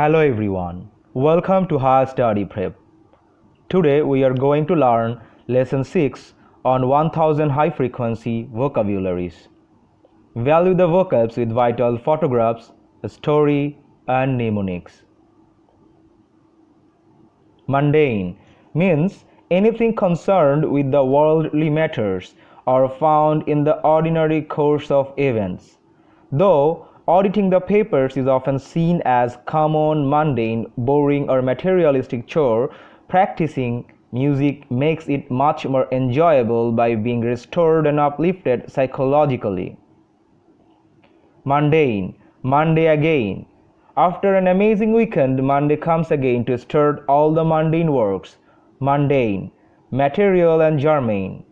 Hello everyone, welcome to Higher Study Prep. Today we are going to learn lesson 6 on 1000 high frequency vocabularies. Value the vocabs with vital photographs, a story, and mnemonics. Mundane means anything concerned with the worldly matters or found in the ordinary course of events. Though auditing the papers is often seen as common, mundane, boring, or materialistic chore, practicing music makes it much more enjoyable by being restored and uplifted psychologically. Mundane, Monday again. After an amazing weekend, Monday comes again to start all the mundane works. Mundane, material and germane.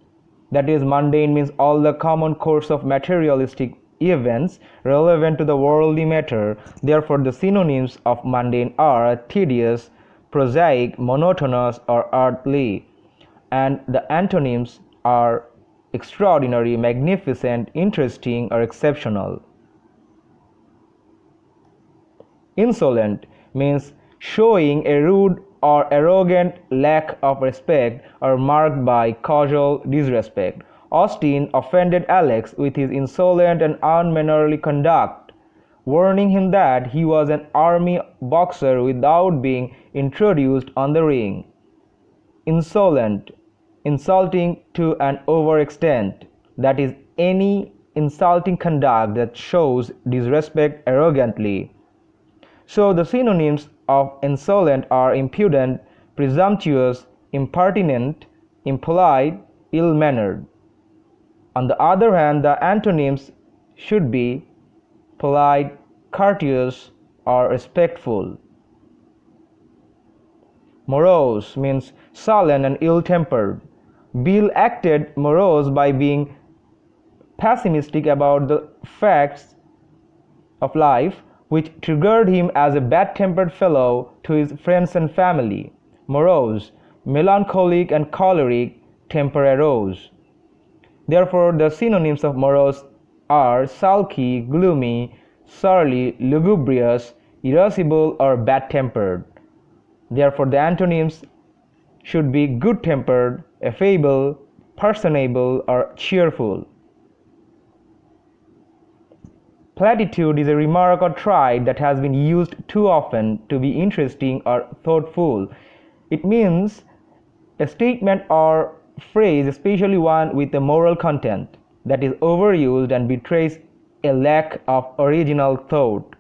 That is, mundane means all the common course of materialistic events relevant to the worldly matter. Therefore, the synonyms of mundane are tedious, prosaic, monotonous, or earthly, and the antonyms are extraordinary, magnificent, interesting, or exceptional. Insolent means showing a rude or arrogant lack of respect or marked by casual disrespect. Austin offended Alex with his insolent and unmannerly conduct, warning him that he was an army boxer without being introduced on the ring. Insolent, insulting to an overextent, that is, any insulting conduct that shows disrespect arrogantly. So the synonyms of insolent are impudent, presumptuous, impertinent, impolite, ill mannered. On the other hand, the antonyms should be polite, courteous, or respectful. Morose means sullen and ill tempered. Bill acted morose by being pessimistic about the facts of life which triggered him as a bad-tempered fellow to his friends and family. Morose, melancholic and choleric, temper arose. Therefore, the synonyms of morose are sulky, gloomy, surly, lugubrious, irascible, or bad-tempered. Therefore, the antonyms should be good-tempered, affable, personable, or cheerful. Platitude is a remark or trait that has been used too often to be interesting or thoughtful. It means a statement or phrase, especially one with a moral content, that is overused and betrays a lack of original thought.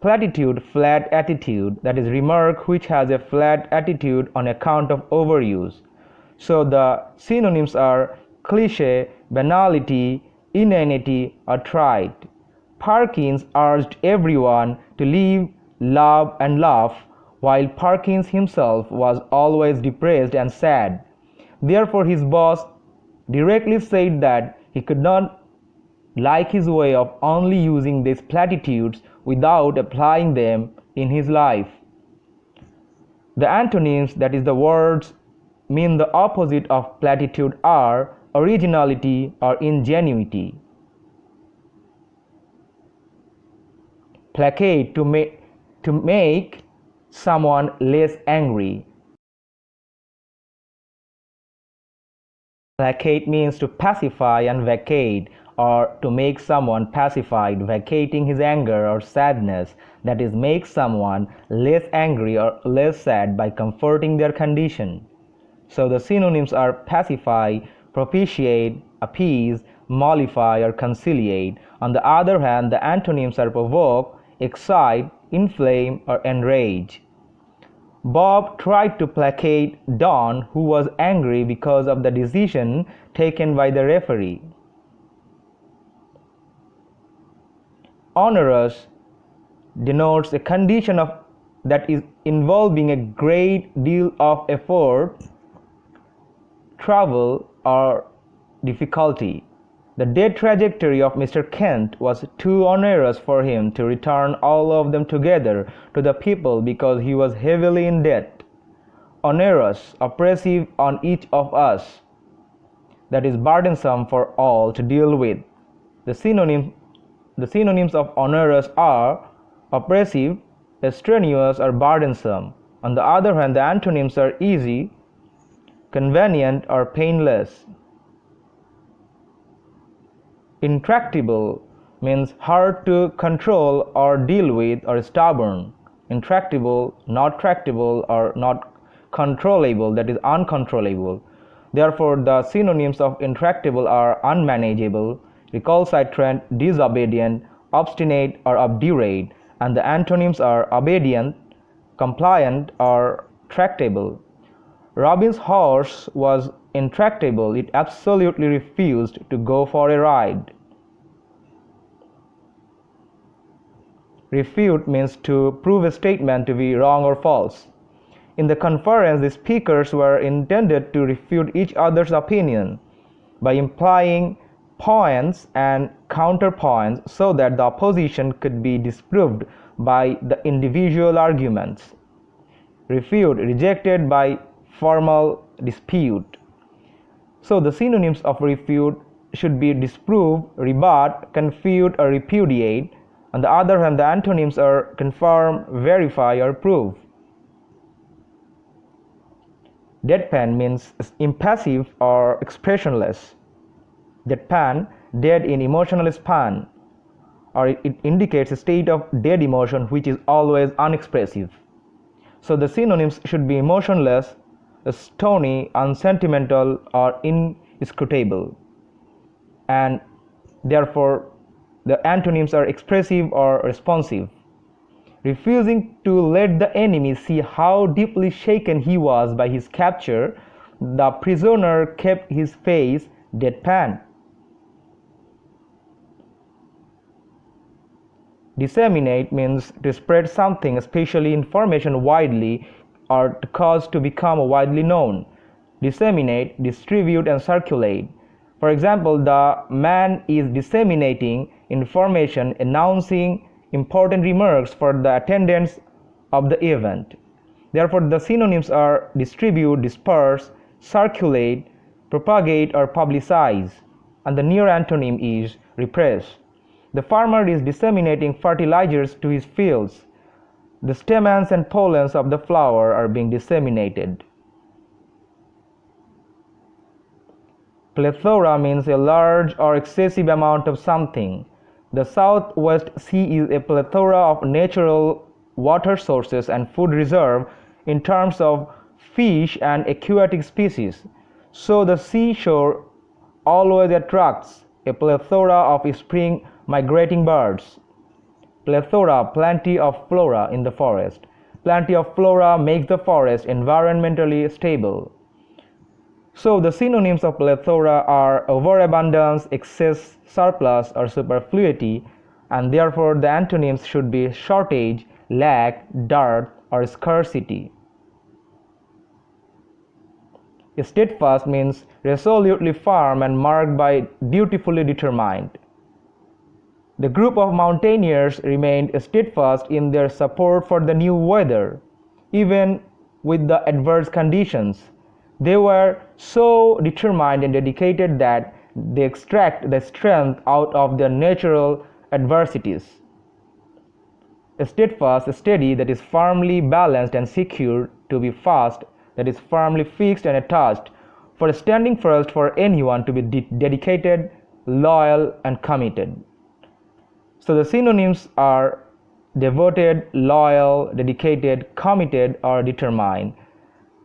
Platitude, flat attitude, that is remark which has a flat attitude on account of overuse. So the synonyms are cliche, banality, inanity, or trite. Parkins urged everyone to live, love, and laugh, while Parkins himself was always depressed and sad. Therefore, his boss directly said that he could not like his way of only using these platitudes without applying them in his life. The antonyms, that is, the words, mean the opposite of platitude are originality or ingenuity. placate to make to make someone less angry placate means to pacify and vacate or to make someone pacified vacating his anger or sadness. That is make someone less angry or less sad by comforting their condition. So the synonyms are pacify propitiate appease mollify or conciliate. On the other hand the antonyms are provoke excite, inflame, or enrage. Bob tried to placate Don, who was angry because of the decision taken by the referee. Onerous denotes a condition of that is involving a great deal of effort, trouble, or difficulty. The debt trajectory of Mr. Kent was too onerous for him to return all of them together to the people because he was heavily in debt. Onerous, oppressive on each of us, that is burdensome for all to deal with. The, synonym, the synonyms of onerous are oppressive, strenuous, or burdensome. On the other hand, the antonyms are easy, convenient, or painless. Intractable means hard to control or deal with or stubborn. Intractable, not tractable, or not controllable, that is uncontrollable. Therefore, the synonyms of intractable are unmanageable, recalcitrant, disobedient, obstinate, or obdurate, and the antonyms are obedient, compliant, or tractable. Robin's horse was intractable, it absolutely refused to go for a ride. Refute means to prove a statement to be wrong or false. In the conference, the speakers were intended to refute each other's opinion by implying points and counterpoints so that the opposition could be disproved by the individual arguments. Refute rejected by formal dispute. So the synonyms of refute should be disprove, rebut, confute, or repudiate. On the other hand, the antonyms are confirm, verify, or prove. Deadpan means impassive or expressionless. Deadpan, dead in emotional span, or it indicates a state of dead emotion which is always unexpressive. So the synonyms should be emotionless, stony, unsentimental, or inscrutable. And therefore, the antonyms are expressive or responsive. Refusing to let the enemy see how deeply shaken he was by his capture, the prisoner kept his face deadpan. Disseminate means to spread something, especially information, widely or to cause to become widely known. Disseminate, distribute, and circulate. For example, the man is disseminating information announcing important remarks for the attendance of the event. Therefore, the synonyms are distribute, disperse, circulate, propagate, or publicize, and the near antonym is repress. The farmer is disseminating fertilizers to his fields. The stamens and pollens of the flower are being disseminated. Plethora means a large or excessive amount of something. The Southwest Sea is a plethora of natural water sources and food reserve in terms of fish and aquatic species. So the seashore always attracts a plethora of spring migrating birds. Plethora, plenty of flora in the forest. Plenty of flora makes the forest environmentally stable. So the synonyms of plethora are overabundance, excess, surplus, or superfluity, and therefore the antonyms should be shortage, lack, dearth, or scarcity. Steadfast means resolutely firm and marked by dutifully determined. The group of mountaineers remained steadfast in their support for the new weather, even with the adverse conditions. They were so determined and dedicated that they extract the strength out of their natural adversities. A Steadfast, steady, that is firmly balanced and secure, to be fast, that is firmly fixed and attached, for standing first for anyone to be de dedicated, loyal, and committed. So the synonyms are devoted, loyal, dedicated, committed, or determined.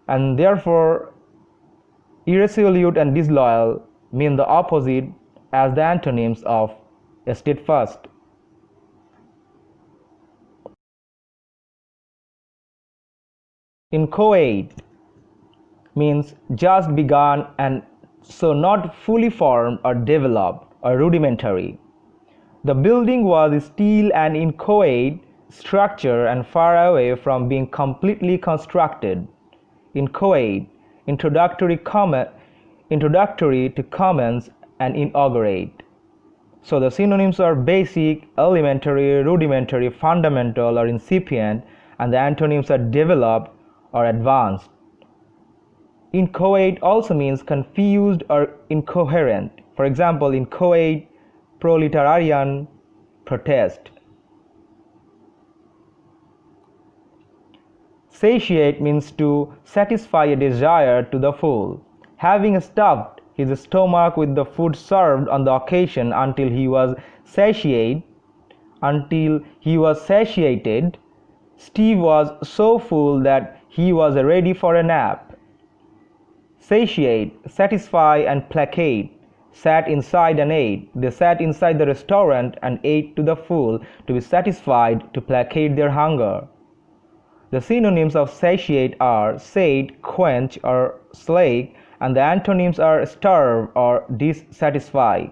And therefore, irresolute and disloyal mean the opposite as the antonyms of steadfast. Inchoate means just begun and so not fully formed or developed or rudimentary. The building was still an inchoate structure and far away from being completely constructed. Inchoate introductory comment introductory to comments and inaugurate. So the synonyms are basic elementary rudimentary fundamental or incipient and the antonyms are developed or advanced. Inchoate also means confused or incoherent. For example inchoate proletarian protest Satiate means to satisfy a desire to the full. Having stuffed his stomach with the food served on the occasion until he was satiated, until he was satiated, Steve was so full that he was ready for a nap. Satiate, satisfy, and placate sat inside and ate. They sat inside the restaurant and ate to the full to be satisfied, to placate their hunger. The synonyms of satiate are sate, quench, or slake, and the antonyms are starve or dissatisfy.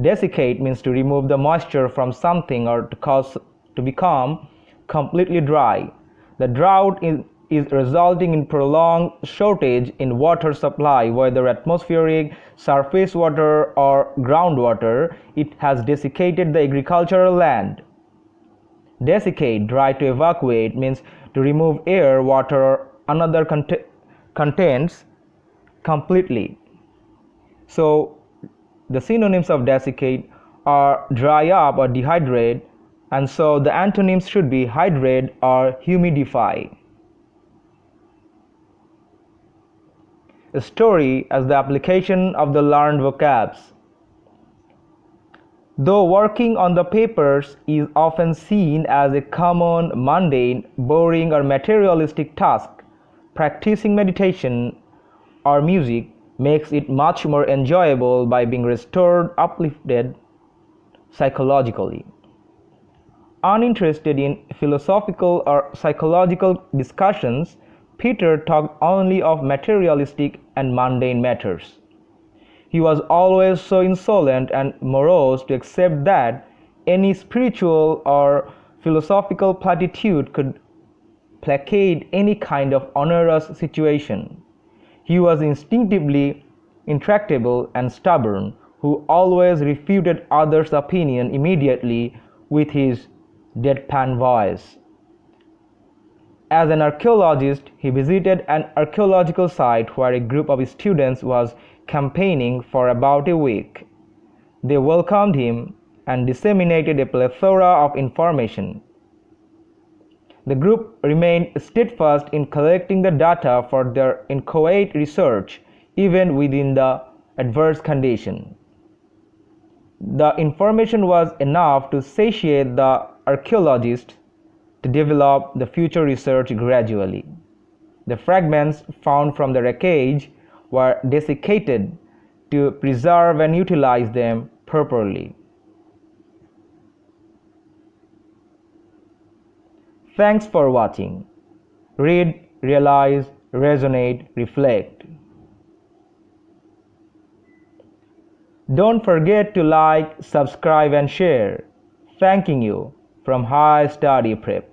Desiccate means to remove the moisture from something or to cause to become completely dry. The drought is, is resulting in prolonged shortage in water supply, whether atmospheric, surface water, or groundwater. It has desiccated the agricultural land. Desiccate, dry to evacuate, means to remove air, water, or another cont- contents completely. So, the synonyms of desiccate are dry up or dehydrate, and so the antonyms should be hydrate or humidify. Story as the application of the learned vocabs. Though working on the papers is often seen as a common, mundane, boring, or materialistic task, practicing meditation or music makes it much more enjoyable by being restored, uplifted psychologically. Uninterested in philosophical or psychological discussions, Peter talked only of materialistic and mundane matters. He was always so insolent and morose to accept that any spiritual or philosophical platitude could placate any kind of onerous situation. He was instinctively intractable and stubborn, who always refuted others' opinion immediately with his deadpan voice. As an archaeologist, he visited an archaeological site where a group of students was campaigning for about a week. They welcomed him and disseminated a plethora of information. The group remained steadfast in collecting the data for their inchoate research, even within the adverse condition. The information was enough to satiate the archaeologists to develop the future research gradually. The fragments found from the wreckage were desiccated to preserve and utilize them properly. Thanks for watching. Read, realize, resonate, reflect. Don't forget to like, subscribe and share. Thanking you from High Study Prep.